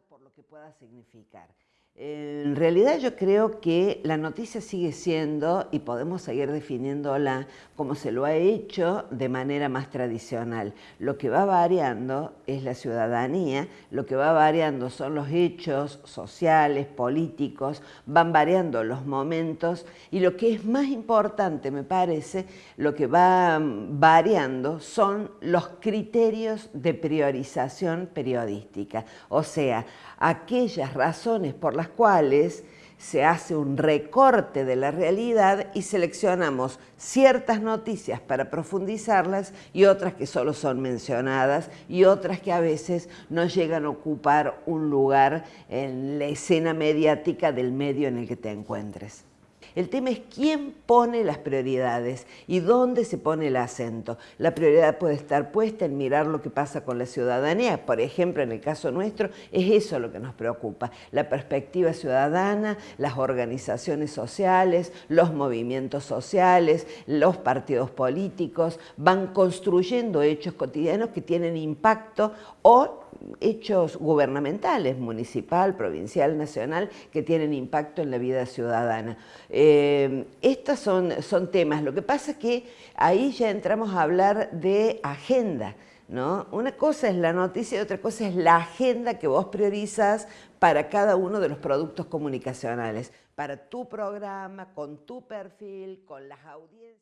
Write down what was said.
por lo que pueda significar. En realidad yo creo que la noticia sigue siendo, y podemos seguir definiéndola como se lo ha hecho de manera más tradicional. Lo que va variando es la ciudadanía, lo que va variando son los hechos sociales, políticos, van variando los momentos y lo que es más importante, me parece, lo que va variando son los criterios de priorización periodística, o sea, aquellas razones por las cuales se hace un recorte de la realidad y seleccionamos ciertas noticias para profundizarlas y otras que solo son mencionadas y otras que a veces no llegan a ocupar un lugar en la escena mediática del medio en el que te encuentres. El tema es quién pone las prioridades y dónde se pone el acento. La prioridad puede estar puesta en mirar lo que pasa con la ciudadanía. Por ejemplo, en el caso nuestro, es eso lo que nos preocupa. La perspectiva ciudadana, las organizaciones sociales, los movimientos sociales, los partidos políticos, van construyendo hechos cotidianos que tienen impacto o hechos gubernamentales, municipal, provincial, nacional, que tienen impacto en la vida ciudadana. Eh, estos son, son temas, lo que pasa es que ahí ya entramos a hablar de agenda, ¿No? Una cosa es la noticia y otra cosa es la agenda que vos priorizas para cada uno de los productos comunicacionales, para tu programa, con tu perfil, con las audiencias.